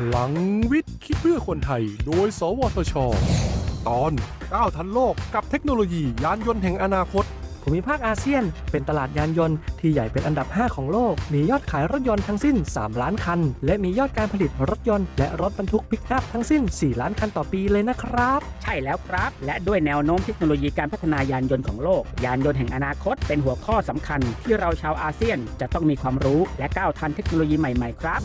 พลังวิทย์คิดเพื่อคนไทย โดย สวทช ตอนก้าวทันโลกกับเทคโนโลยียานยนต์แห่งอนาคต ภูมิภาคอาเซียน เป็นตลาดยานยนต์ที่ใหญ่เป็นอันดับ 5 ของโลก มียอดขายรถยนต์ทั้งสิ้น 3 ล้านคัน และมียอดการผลิตรถยนต์และรถบรรทุกปิกอัพทั้งสิ้น 4 ล้านคันต่อปีเลยนะครับ ใช่แล้วครับ และด้วยแนวโน้มเทคโนโลยีการพัฒนายานยนต์ของโลก ยานยนต์แห่งอนาคต เป็นหัวข้อสำคัญ ที่เราชาวอาเซียนจะต้องมีความรู้และก้าวทันเทคโนโลยีใหม่ๆ ครับ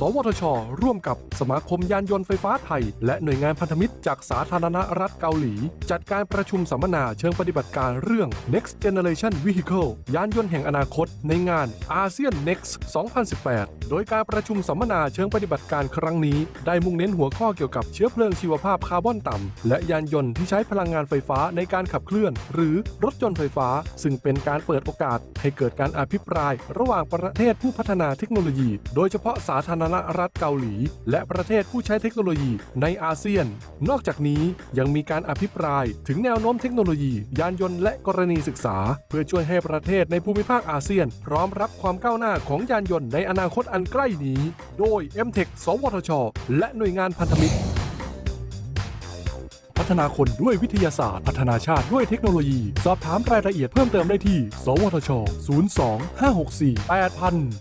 สวทช ร่วมกับสมาคมยานยนต์ไฟฟ้าไทย และหน่วยงานพันธมิตรจากสาธารณรัฐเกาหลี จัดการประชุมสัมมนาเชิงปฏิบัติการเรื่อง Next Generation Vehicle ยานยนต์แห่งอนาคตในงานอาเซียน Next 2018โดยการประชุมสัมมนาเชิงปฏิบัติการครั้งนี้ ได้มุ่งเน้นหัวข้อเกี่ยวกับเชื้อเพลิงชีวภาพคาร์บอนต่ำ และยานยนต์ที่ใช้พลังงานไฟฟ้าในการขับเคลื่อน หรือรถยนต์ไฟฟ้า ซึ่งเป็นการเปิดโอกาส ให้เกิดการอภิปราย ระหว่างประเทศผู้พัฒนาเทคโนโลยี โดยเฉพาะสาธารณรัฐเกาหลี และประเทศผู้ใช้เทคโนโลยีในอาเซียน นอกจากนี้ยังมีการอภิปราย ถึงแนวโน้มเทคโนโลยี ยานยนต์และกรณีศึกษา เพื่อช่วยให้ประเทศในภูมิภาคอาเซียน พร้อมรับความก้าวหน้าของยานยนต์ในอนาคตอันใกล้นี้ โดย m t e c h สวทช และหน่วยงานพันธมิตร พัฒนาคนด้วยวิทยาศาสตร์ พัฒนาชาติด้วยเทคโนโลยี สอบถามรายละเอียดเพิ่มเติมได้ที่ สวทช 02 564 8000